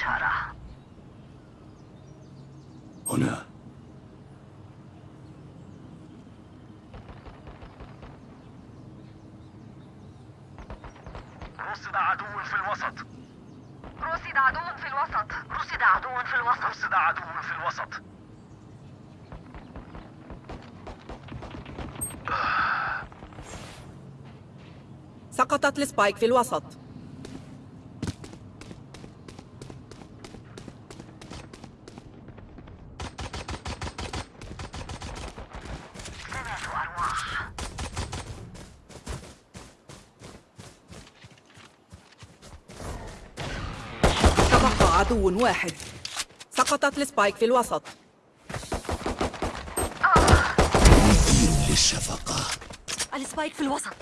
الإشارة هنا. رصد عدو في الوسط. رصد عدو في الوسط. رصد عدو في الوسط. رصد عدو في الوسط. سقطت ال spike في الوسط. واحد. سقطت ال spike في الوسط. للشفقة السبايك في الوسط.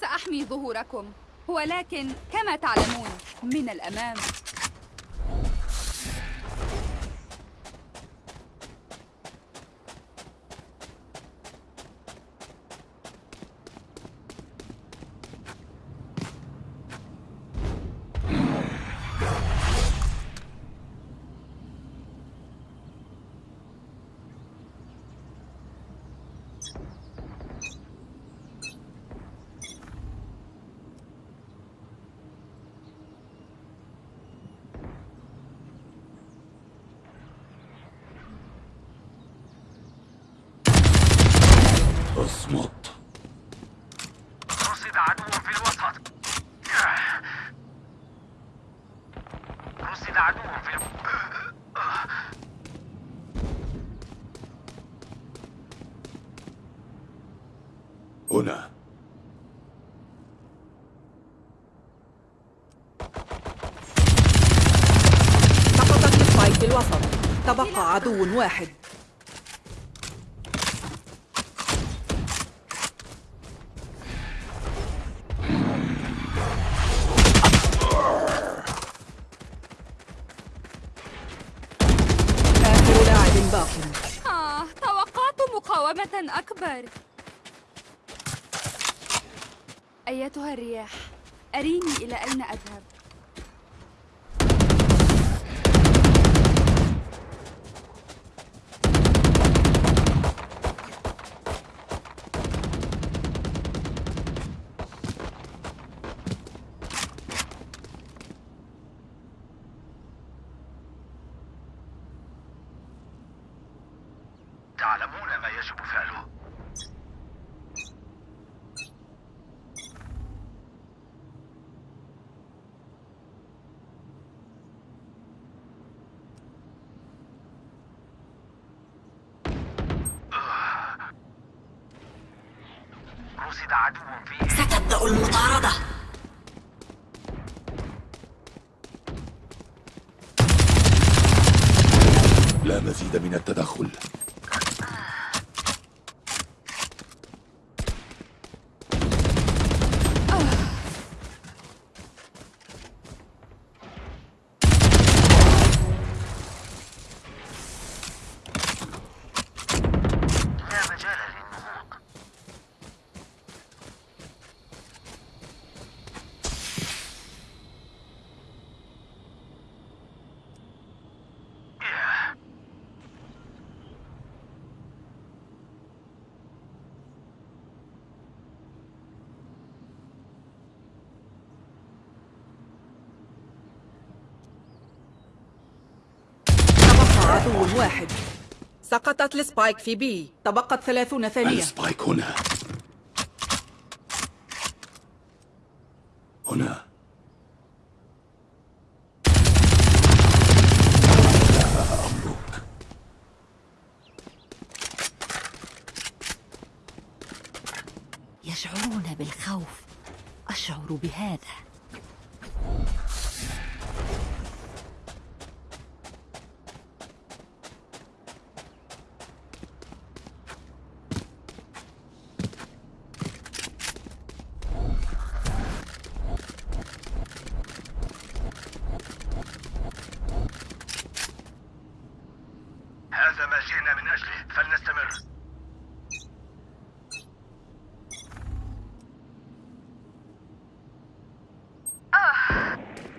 سأحمي ظهوركم ولكن كما تعلمون من الأمام اصمت رصد عدو في الوسط رصد عدو في الوسط هنا سقطت السبايك في الوسط تبقى عدو واحد. تعلمون ما يجب فعله رصد عدو في ستبدأ المطاردة لا مزيد من التدخل لا مجال للنهوض عدو واحد. سقطت ال spike في B. تبقت ثلاثون ثانية. ال spike هنا. هنا لا أملك يشعرون بالخوف أشعر بهذا هذا ما جئنا من أجله فلنستمر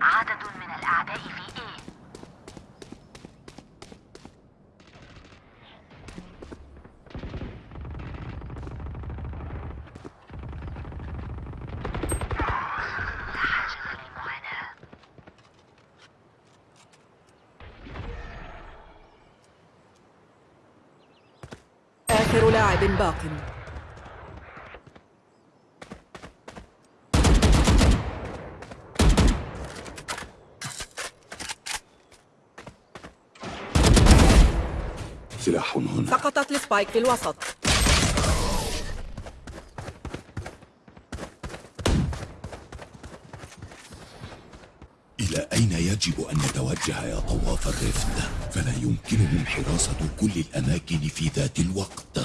عدد من الأعداء في آخر لاعب باق. سلاح هنا. سقطت السبايك في الوسط إلى أين يجب أن نتوجه يا طواف الرفد؟ فلا يمكنهم حراسة كل الأماكن في ذات الوقت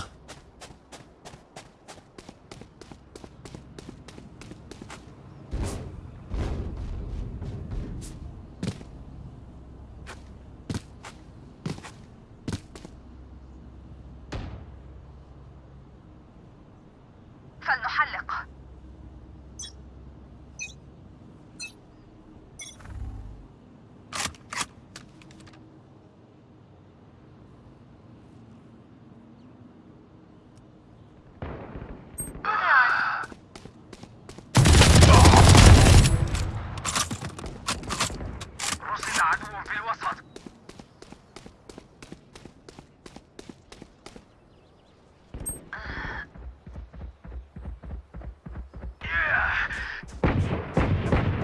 فلنحلق رصد عدو في الوسط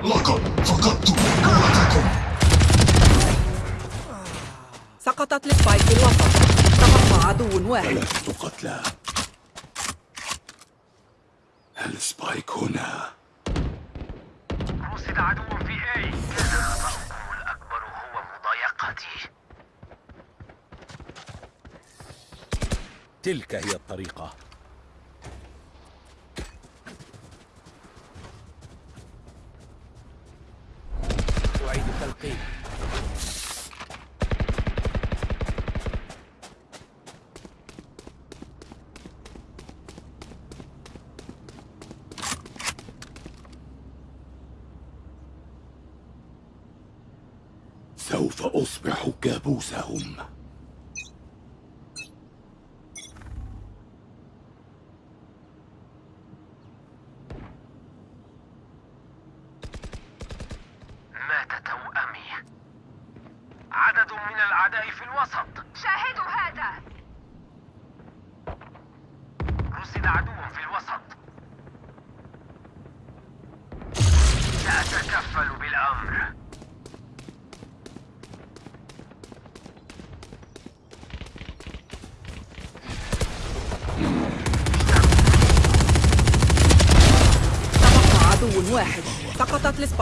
لقد فقدت قوتكم سقطت ال spike في الوسط تبقى عدو واحد ثلاثة قتلى ال spike هنا رصد عدو في آي. كان الأكبر هو مضايقتي. تلك هي الطريقة. Buße um.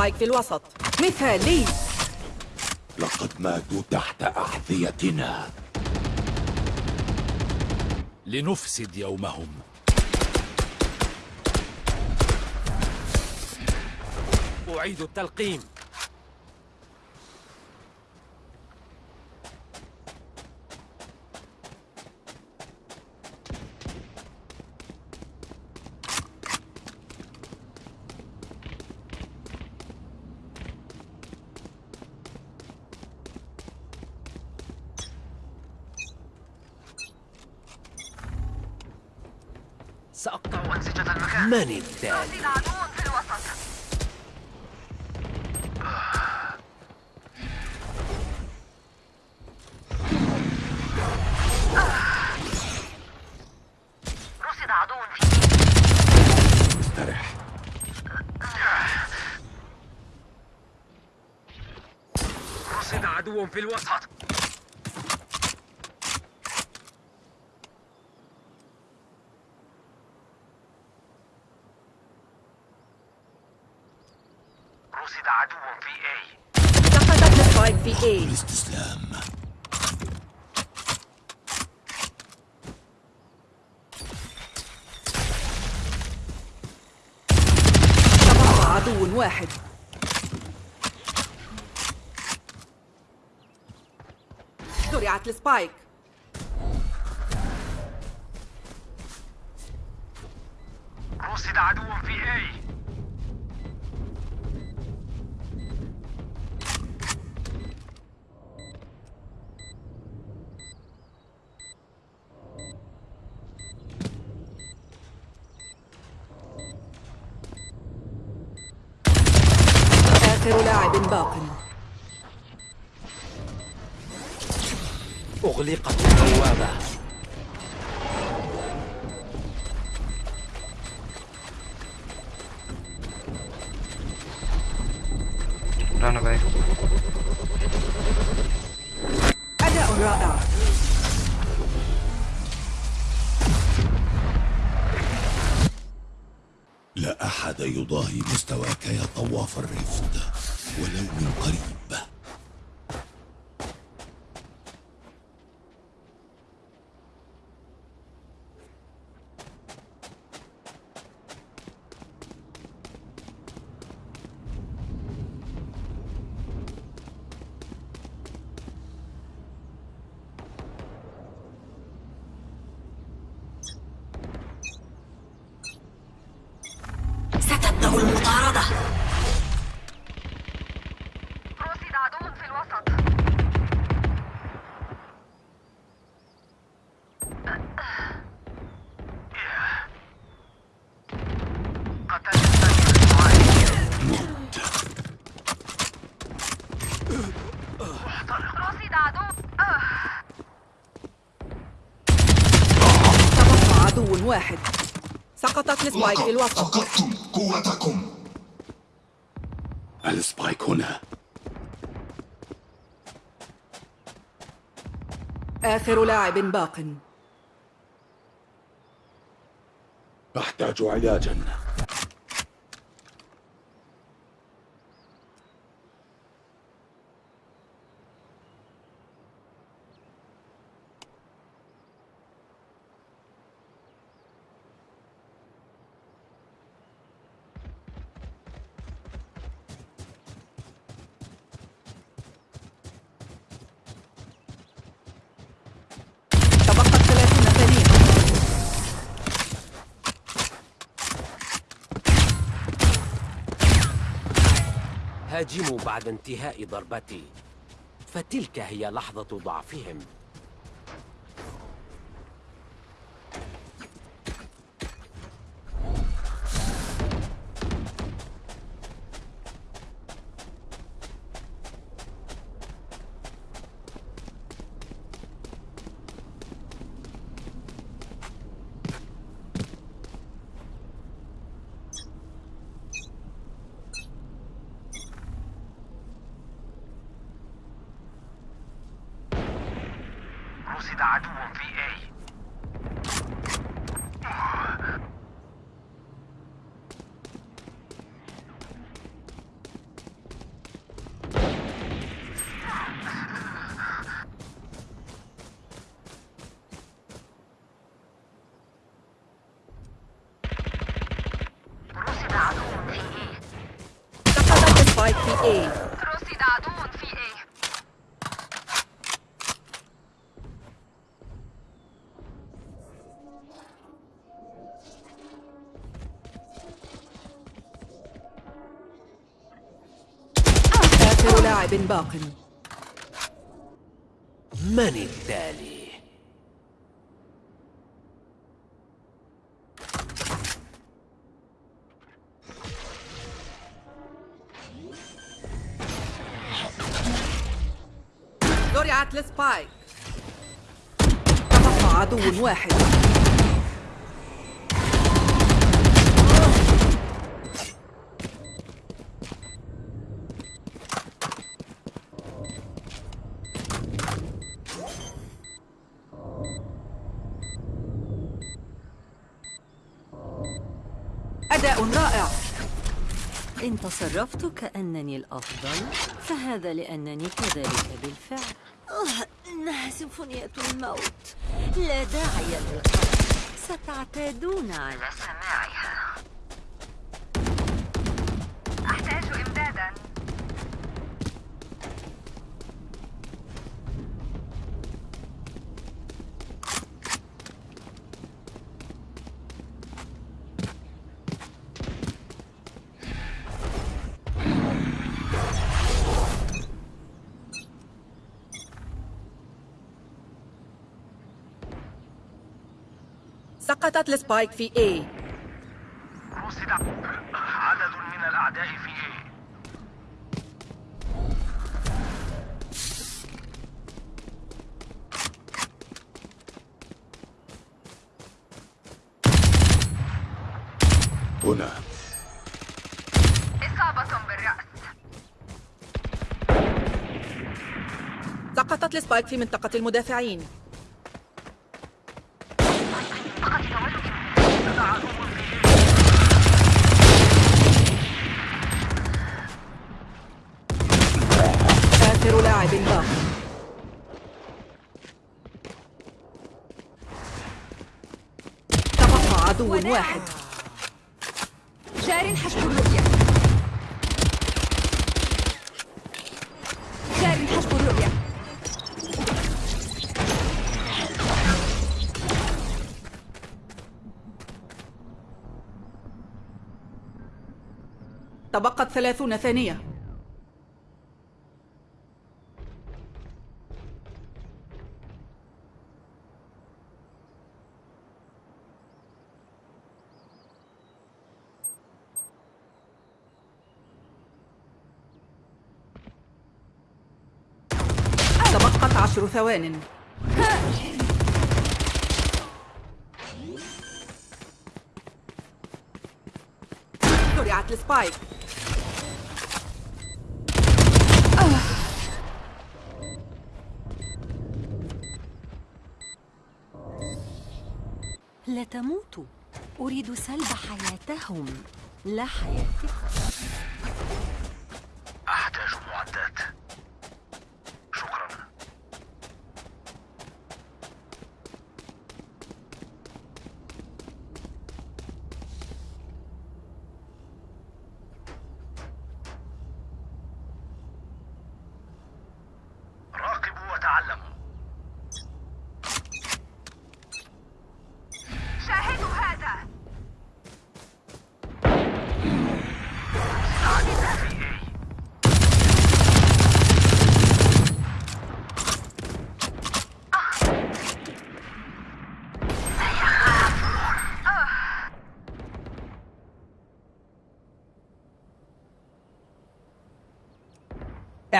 السبايك في الوسط. مثالي لقد ماتوا تحت أحذيتنا. لنفسد يومهم. أعيد التلقيم سأقطع أنسجة المكان من التالي عدو في الوسط رصد عدو في استرح رصد عدو في الوسط رصد عدو في A سقطت ال spike في A الاستسلام تبقى عدو واحد زرعت ال spike. رصد عدو في اي ال spike في الوسط فقدتم قوتكم. ال spike هنا. آخر لاعب باق. أحتاج علاجا تبقت 30 ثانية هاجموا بعد انتهاء ضربتي. فتلك هي لحظة ضعفهم. رصد عدو لاعب باق. من التالي؟ زرعت السبايك تبقى عدو واحد. إن تصرفت كأنني الأفضل فهذا لأنني كذلك بالفعل. آه، إنها سيمفونية الموت. لا داعي للقلق ستعتادون. على سقطت ال spike في A. رصد عدد من الأعداء في A هنا. إصابة بالرأس. سقطت ال spike في منطقة المدافعين آخر لاعب باق تبقى عدو واحد. جار حسب الرؤية. جار حسب الرؤية. تبقت ثلاثون ثانية تبقت عشر ثوان. زرعت السبايك. لا تموتوا أريد سلب حياتهم. لا حياتكم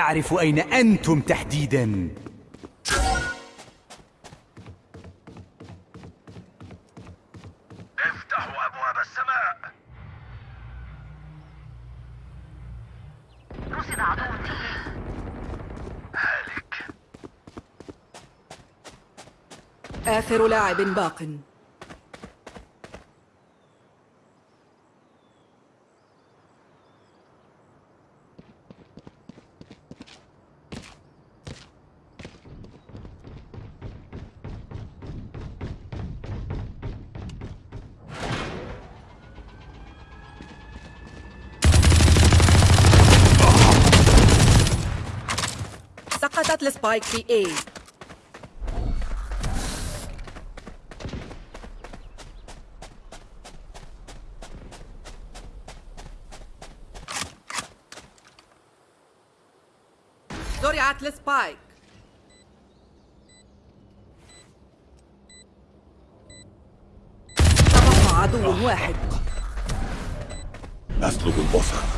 أعرف أين أنتم تحديداً؟ افتحوا أبواب السماء. رصد عدو هالك. آخر لاعب باق. سقطت ال spike في A. زرعت ال spike تبقى عدو واحد أطلب الأخرى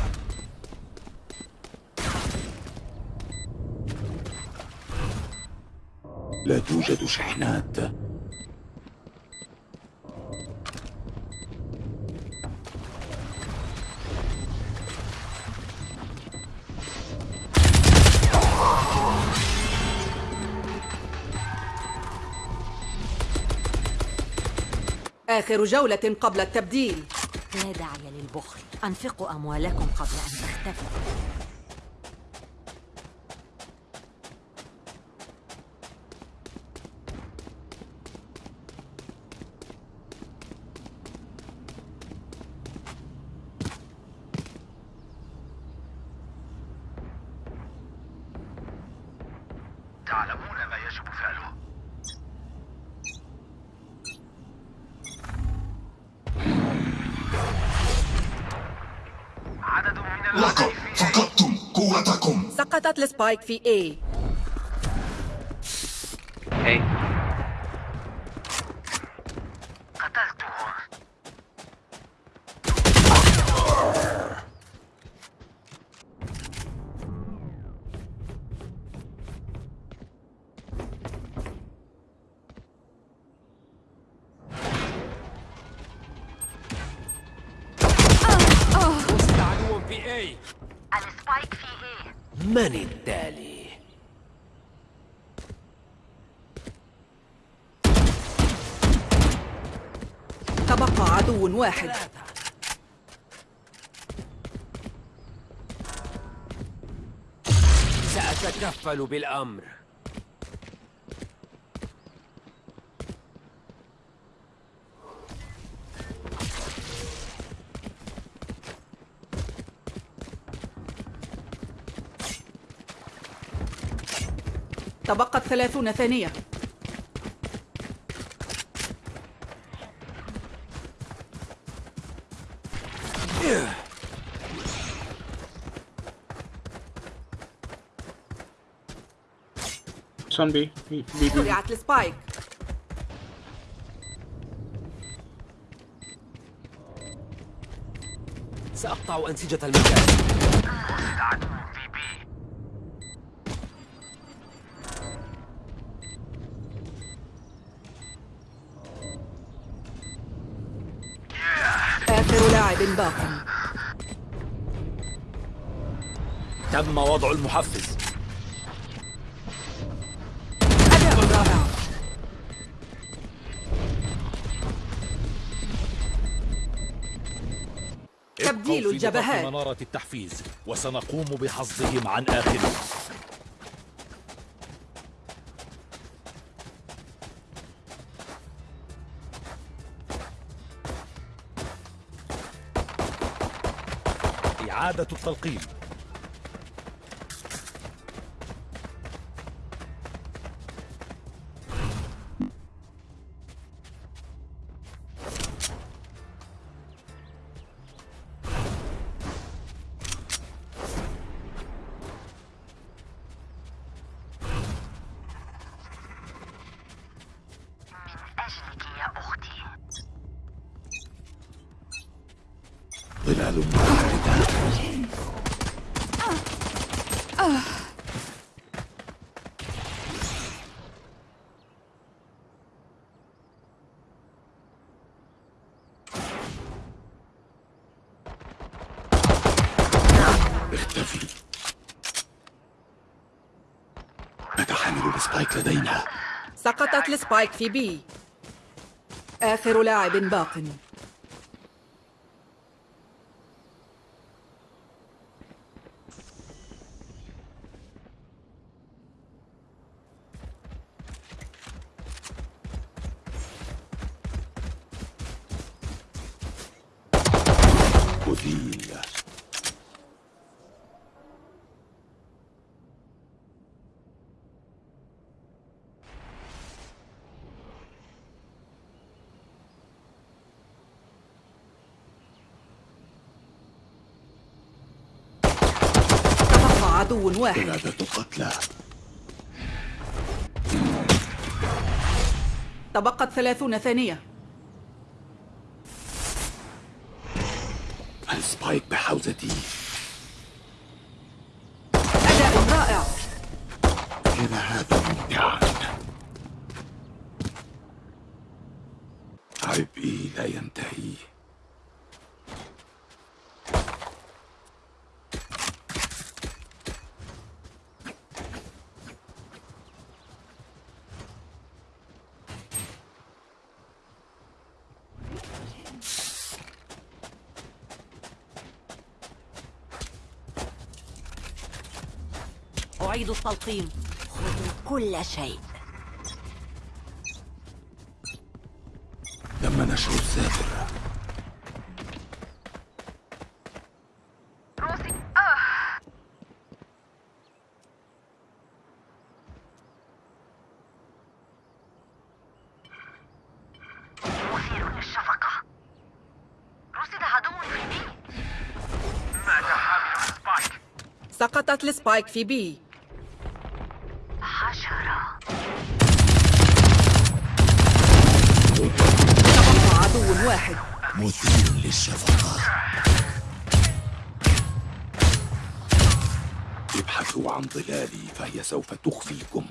لا توجد شحنات. آخر جولة قبل التبديل. لا داعي للبخل. أنفقوا أموالكم قبل أن تختفوا تعلمون ما يجب فعله عدد من لقد المخيفين فقدتم قوتكم سقطت السبايك في A قتلته وسط عدو في اي السبايك في إيه من التالي عدو واحد. سأتكفل بالأمر. تبقت ثلاثون ثانية. B. B, B, B. زرعت السبايك سأقطع أنسجة المكان في بي آخر لاعب باق تم وضع المحفز الجبهات. منارة التحفيز وسنقوم بحصدهم عن آخرهم إعادة التلقيم ظلال متحركة اختفي. نتحمل ال spike لدينا. سقطت ال spike في B. آخر لاعب باق مثير تبقى عدو واحد. قلادة قتلى. تبقت ثلاثون ثانية. السبايك بحوزتي أداء رائع كان هذا ممتعا عبئي لا ينتهي أعيد التلقيم. خذوا كل شيء. تم نشر الساتر روسي آه مثير للشفقة ظلالي فهي سوف تخفيكم.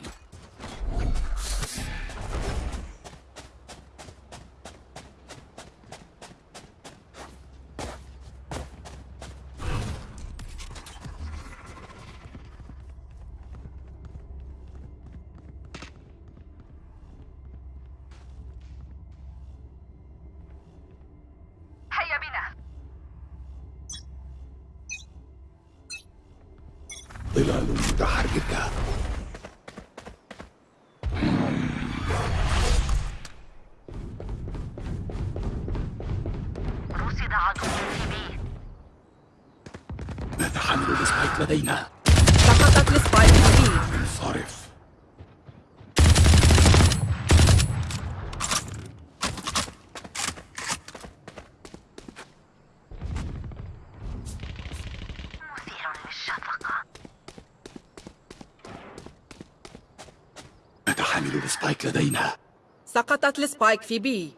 سقطت السبايك في بي.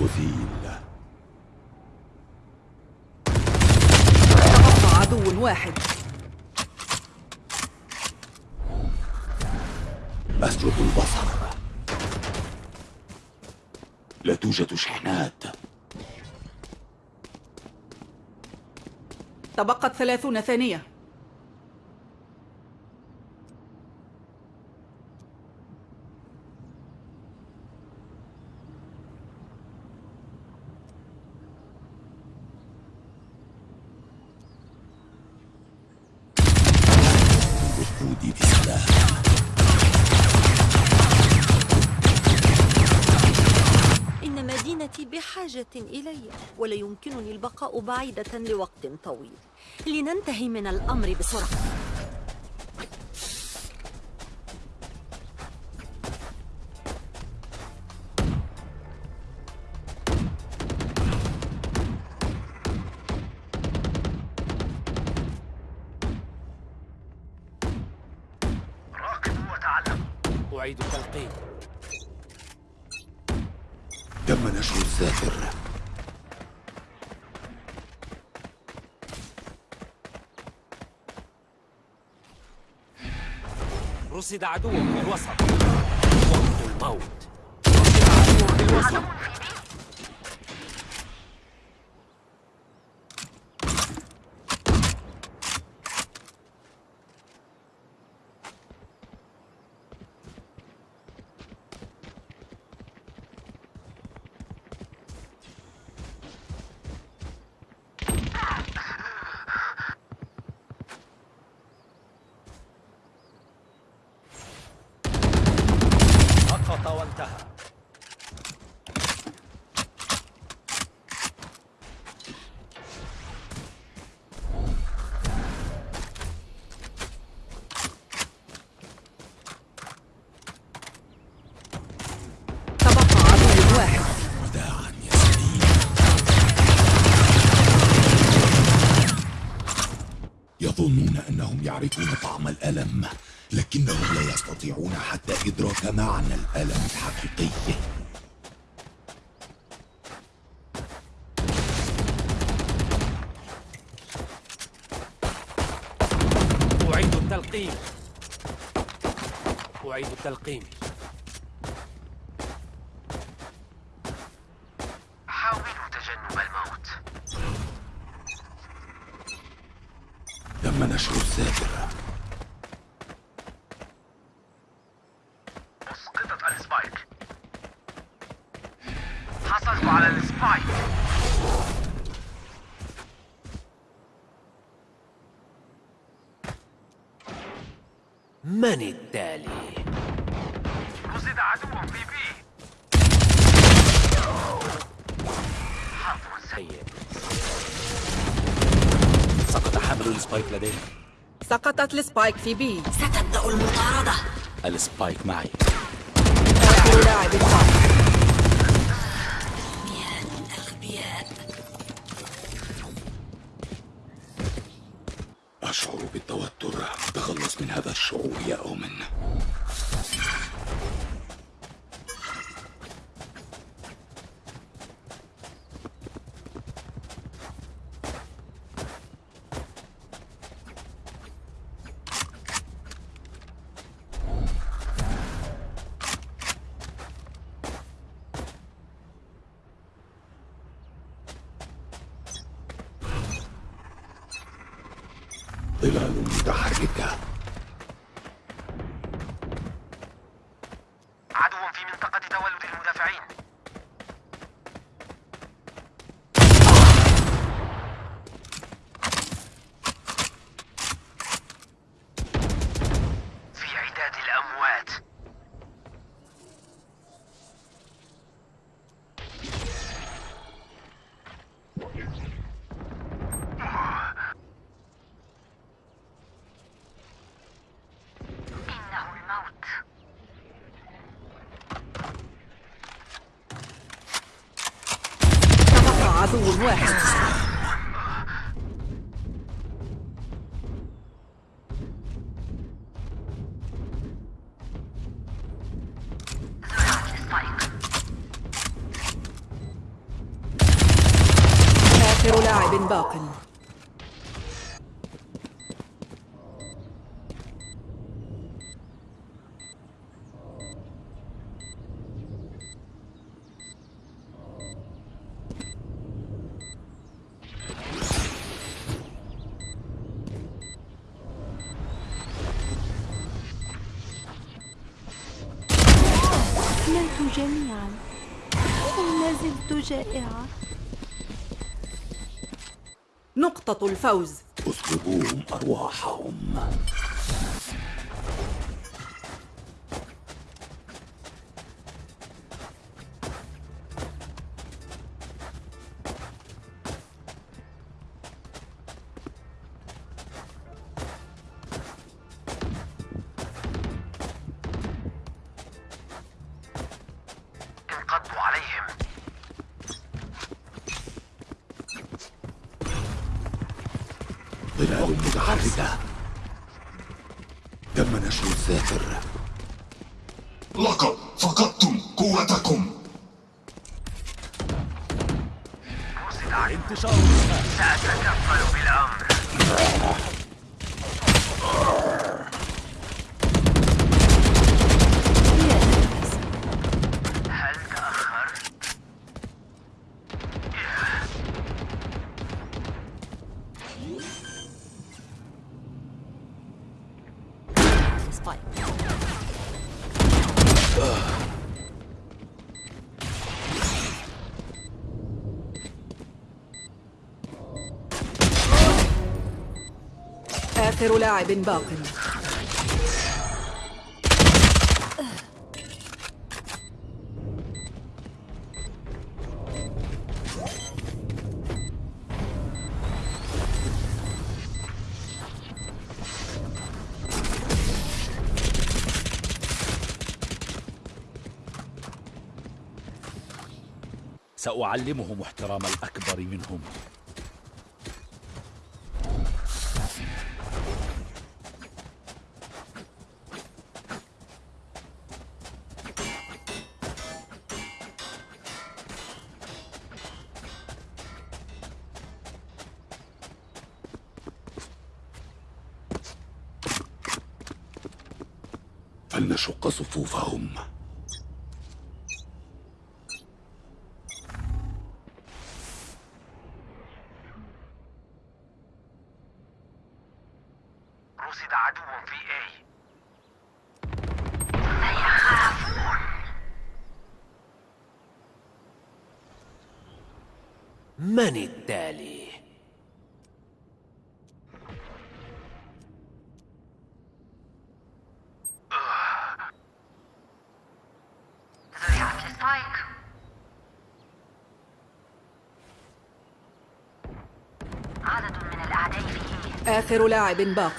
مثيل تبقى عدو واحد. أسجد البصر. لا توجد شحنات. تبقت ثلاثون ثانية. ولا يمكنني البقاء بعيدة لوقت طويل. لننتهي من الأمر بسرعة. أعيد التلقين تم نشر الذاكر رصد عدو في الوسط وقت الموت رصد عدو في الوسط سقط وانتهى تبقى عدو واحد وداعا يا سليم يظنون أنهم يعرفون طعم الألم لكنهم لا يستطيعون حتى إدراك معنى الألم الحقيقي أعيد التلقين أعيد التلقين حاولوا تجنب الموت تم نشر الذاكر اسقطت السبايك حصلت على السبايك من التالي؟ رصد عدو في بي. حظ سيء. سيء. سقط حمل ال spike لدينا سقطت ال spike في B. ستبدأ المطاردة. ال spike معي. آخر لاعب باق أشعر جائعة. نقطة الفوز. اسلبوهم أرواحهم. ظلال متحركة تم نشر الساتر لقد فقدتم قوتكم. لاعب باق. سأعلمهم احترام الأكبر منهم فلنشق صفوفهم رصد عدو في A من التالي؟ زرعت السبايك عدد من الأعداء في A آخر لاعب باق.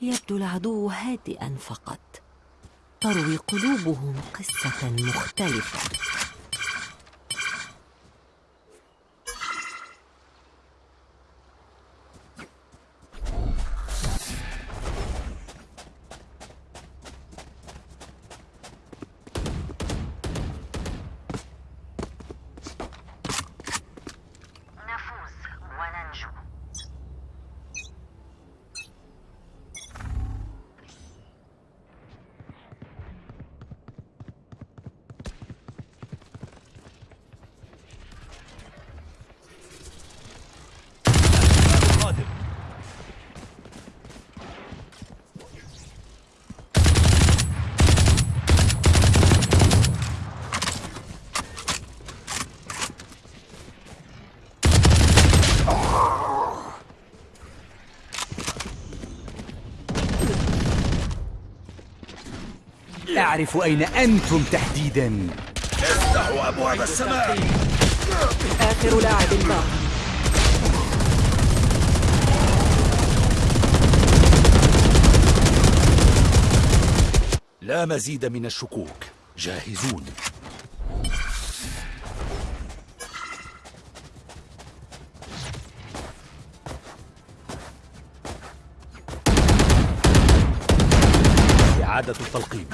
يبدو العدو هادئا فقط. تروي قلوبهم قصة مختلفة. أعرف أين أنتم تحديدا. افتحوا أبواب السماء. آخر لاعب باق لا مزيد من الشكوك. جاهزون. إعادة التلقيم.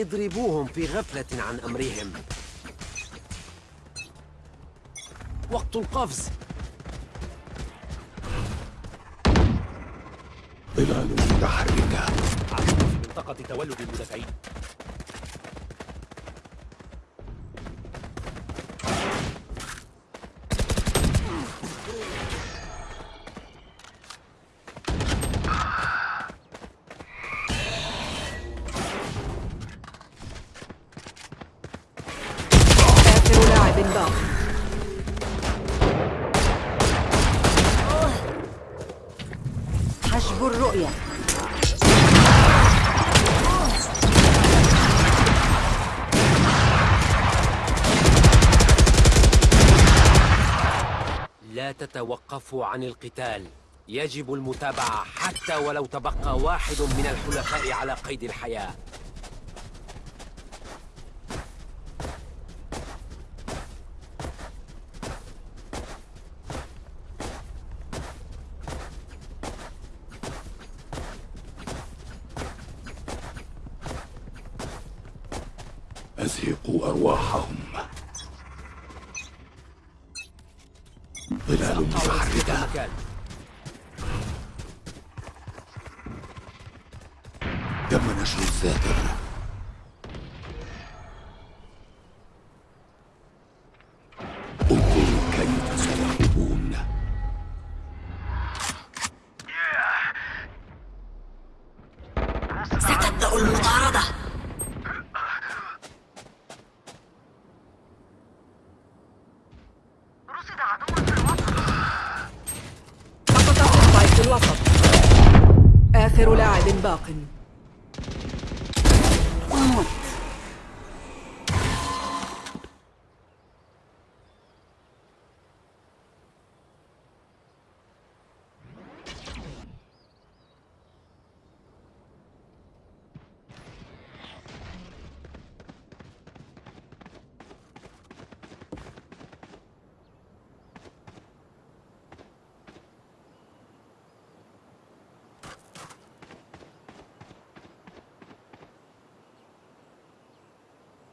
اضربوهم في غفلة عن أمرهم. وقت القفز. ظلال متحركة عدو في منطقة تولد المدافعين. تتوقفوا عن القتال. يجب المتابعة حتى ولو تبقى واحد من الحلفاء على قيد الحياة. أزهقوا أرواحهم.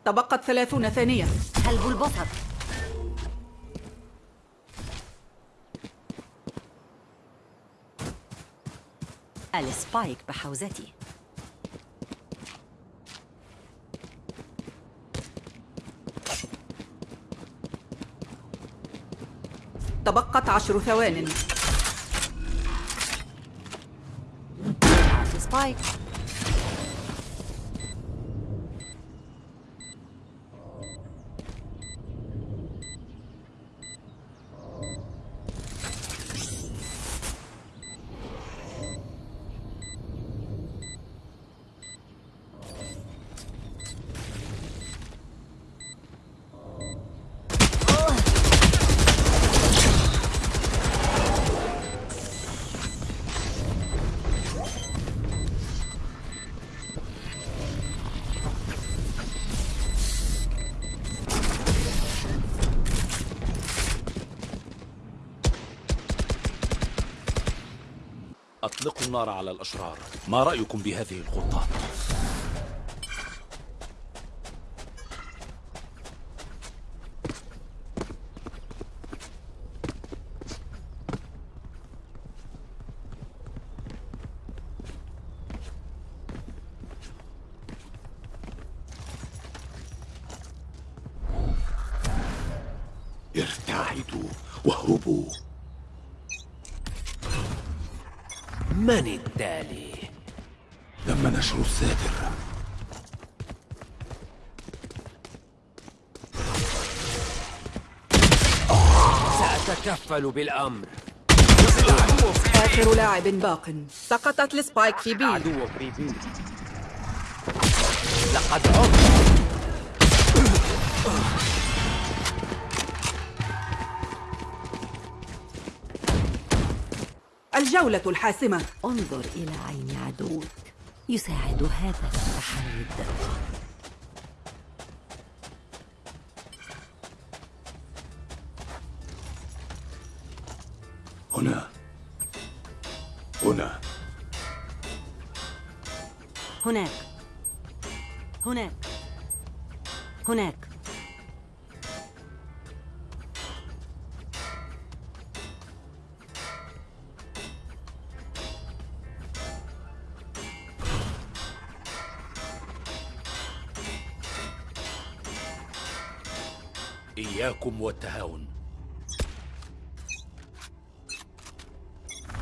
تبقت ثلاثون ثانية. كلب البصر. السبايك بحوزتي. تبقت عشر ثوان. سبايك النار على الأشرار ما رأيكم بهذه الخطة؟ ارتعدوا واهربوا من التالي؟ تم نشر الساتر أتكفل بالأمر. آخر لاعب باق. سقطت السبايك في B. عدوك ب B. لقد عدت. الجولة الحاسمة. انظر إلى عين عدوك. يساعد هذا في تحري هنا. هنا. هناك. هناك. هناك. إياكم والتهاون.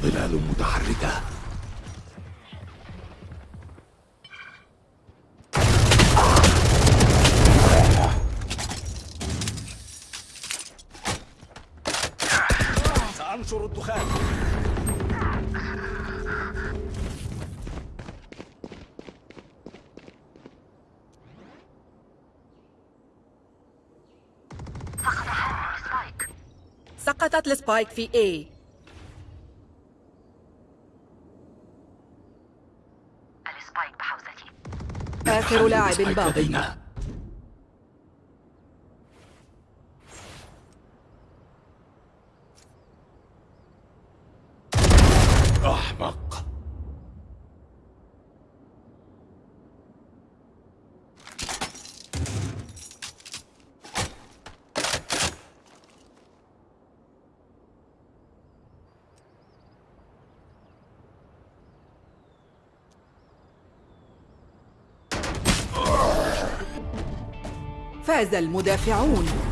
ظلال متحركة. السبايك في A. السبايك بحوزتي. آخر لاعب سبايك باق لدينا أحمق فاز المدافعون.